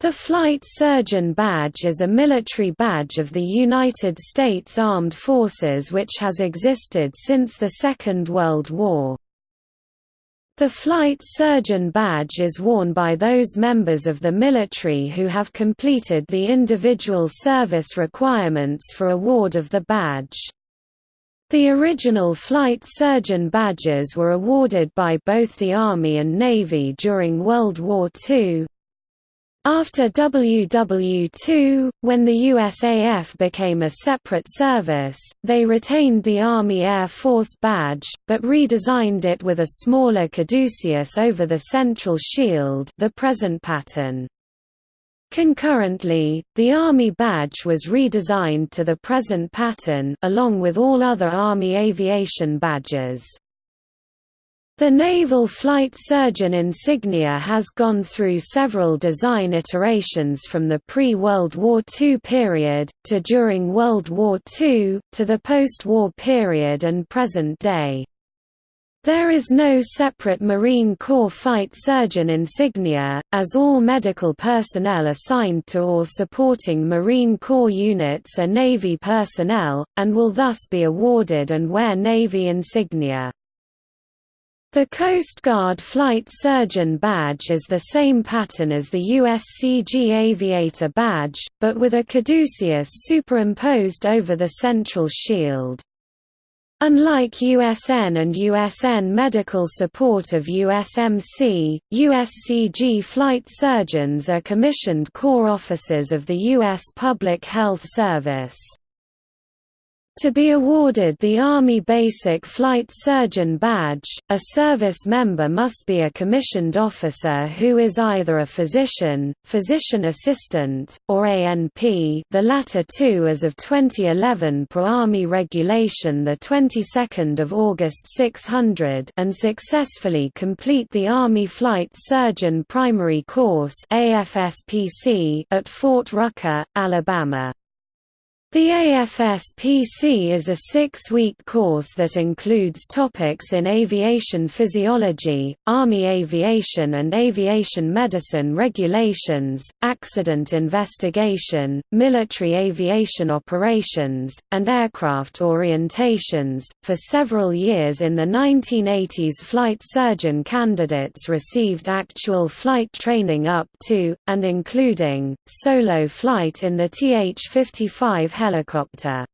The Flight Surgeon Badge is a military badge of the United States Armed Forces which has existed since the Second World War. The Flight Surgeon Badge is worn by those members of the military who have completed the individual service requirements for award of the badge. The original Flight Surgeon badges were awarded by both the Army and Navy during World War II, after WW2, when the USAF became a separate service, they retained the Army Air Force badge, but redesigned it with a smaller caduceus over the central shield the present pattern. Concurrently, the Army badge was redesigned to the present pattern along with all other Army aviation badges. The Naval Flight Surgeon insignia has gone through several design iterations from the pre-World War II period, to during World War II, to the post-war period and present day. There is no separate Marine Corps Flight Surgeon insignia, as all medical personnel assigned to or supporting Marine Corps units are Navy personnel, and will thus be awarded and wear Navy insignia. The Coast Guard Flight Surgeon Badge is the same pattern as the USCG Aviator Badge, but with a caduceus superimposed over the central shield. Unlike USN and USN medical support of USMC, USCG flight surgeons are commissioned corps officers of the U.S. Public Health Service. To be awarded the Army Basic Flight Surgeon Badge, a service member must be a commissioned officer who is either a physician, physician assistant, or ANP the latter two as of 2011 per Army Regulation 22 August 600 and successfully complete the Army Flight Surgeon Primary Course at Fort Rucker, Alabama. The AFSPC is a six-week course that includes topics in aviation physiology, Army aviation and aviation medicine regulations, accident investigation, military aviation operations, and aircraft orientations. For several years in the 1980s, flight surgeon candidates received actual flight training up to, and including, solo flight in the TH-55 helicopter.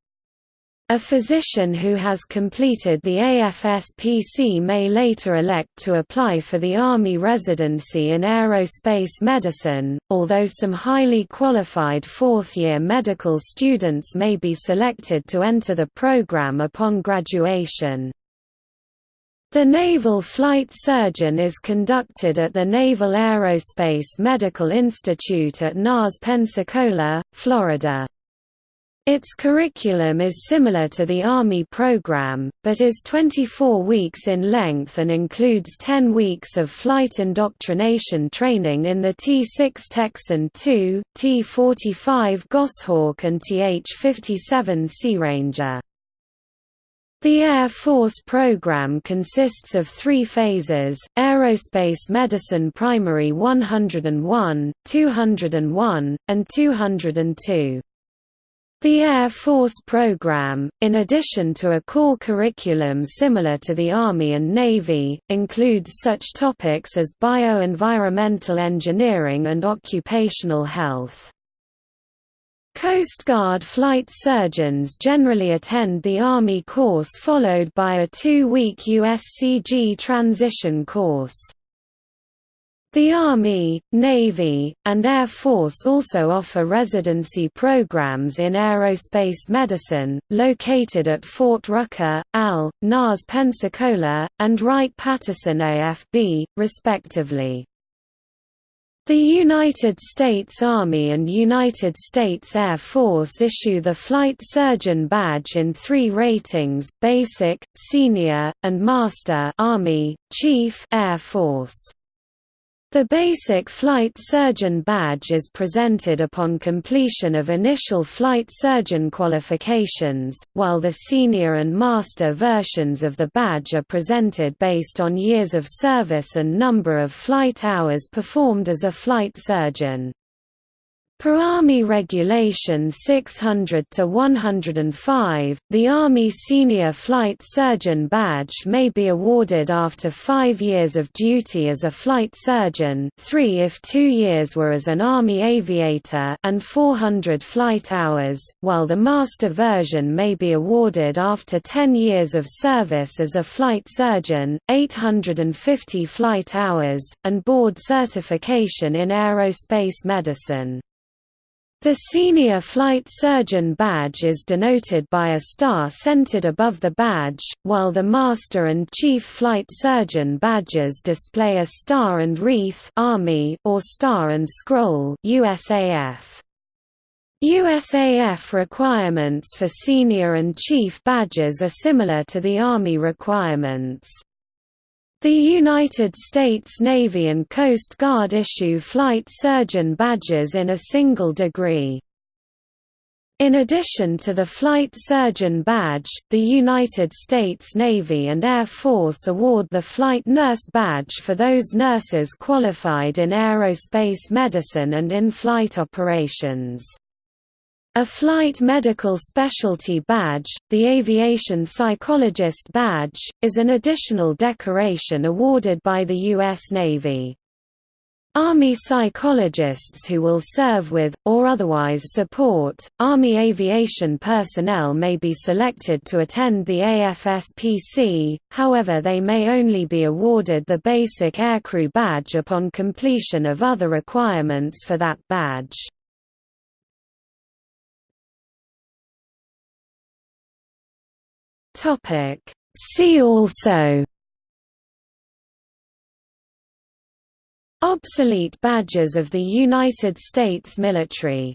A physician who has completed the AFSPC may later elect to apply for the Army residency in aerospace medicine, although some highly qualified fourth-year medical students may be selected to enter the program upon graduation. The Naval Flight Surgeon is conducted at the Naval Aerospace Medical Institute at NAS Pensacola, Florida. Its curriculum is similar to the Army program, but is 24 weeks in length and includes 10 weeks of flight indoctrination training in the T-6 Texan II, T-45 Goshawk and Th-57 Sea Ranger. The Air Force program consists of three phases, Aerospace Medicine Primary 101, 201, and 202. The Air Force program, in addition to a core curriculum similar to the Army and Navy, includes such topics as bioenvironmental engineering and occupational health. Coast Guard flight surgeons generally attend the Army course followed by a two-week USCG transition course. The Army, Navy, and Air Force also offer residency programs in aerospace medicine, located at Fort Rucker, AL, NAS Pensacola, and Wright-Patterson AFB, respectively. The United States Army and United States Air Force issue the Flight Surgeon Badge in three ratings, Basic, Senior, and Master Army, Chief Air Force. The basic flight surgeon badge is presented upon completion of initial flight surgeon qualifications, while the senior and master versions of the badge are presented based on years of service and number of flight hours performed as a flight surgeon. Per Army Regulation 600-105, the Army Senior Flight Surgeon Badge may be awarded after five years of duty as a flight surgeon three if two years were as an Army aviator and 400 flight hours, while the Master version may be awarded after 10 years of service as a flight surgeon, 850 flight hours, and board certification in aerospace medicine. The Senior Flight Surgeon badge is denoted by a star centered above the badge, while the Master and Chief Flight Surgeon badges display a star and wreath Army or star and scroll USAF. USAF requirements for senior and chief badges are similar to the Army requirements. The United States Navy and Coast Guard issue flight surgeon badges in a single degree. In addition to the Flight Surgeon Badge, the United States Navy and Air Force award the Flight Nurse Badge for those nurses qualified in aerospace medicine and in-flight operations. A Flight Medical Specialty Badge, the Aviation Psychologist Badge, is an additional decoration awarded by the U.S. Navy. Army psychologists who will serve with, or otherwise support, Army aviation personnel may be selected to attend the AFSPC, however they may only be awarded the basic aircrew badge upon completion of other requirements for that badge. Topic. See also Obsolete badges of the United States military